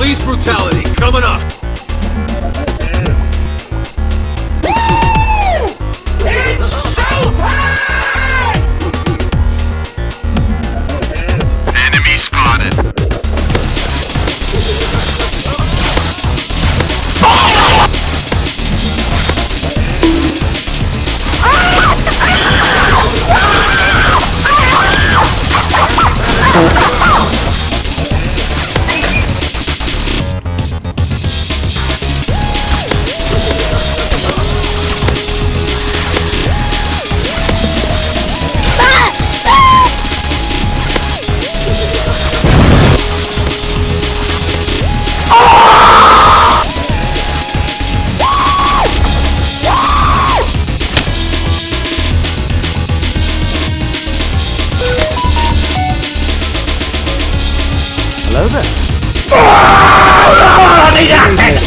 Police brutality coming up. Hello there. But what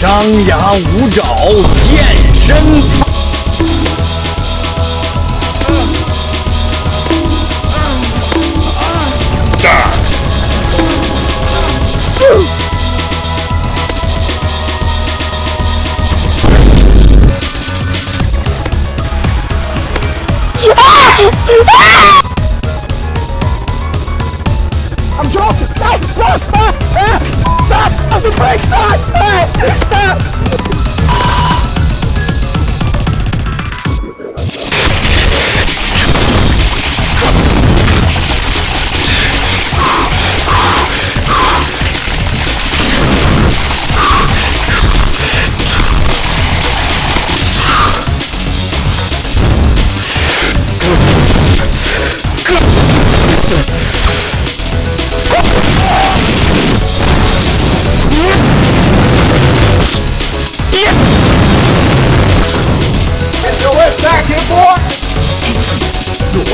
张牙舞爪，健身。I'm joking! Stop! Stop! Stop! Stop! Stop! Stop! Stop! Stop!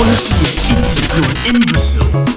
honestly an idiot, you're an imbecile.